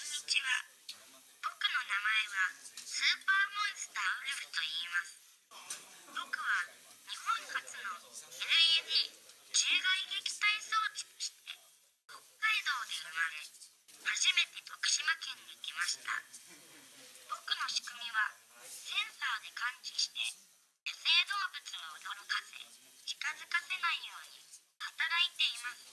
にちは。僕の名前はスーパーモンスターウルフと言います。僕は日本初の LED 中外撃退装置として北海道で生まれ初めて徳島県に来ました。僕の仕組みはセンサーで感知して野生動物を驚かせ近づかせないように働いています。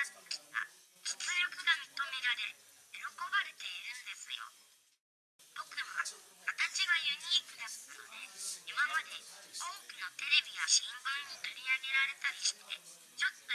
が実力が認められ喜ばれているんですよ僕は形がユニークだったので今まで多くのテレビや新聞に取り上げられたりしてちょっと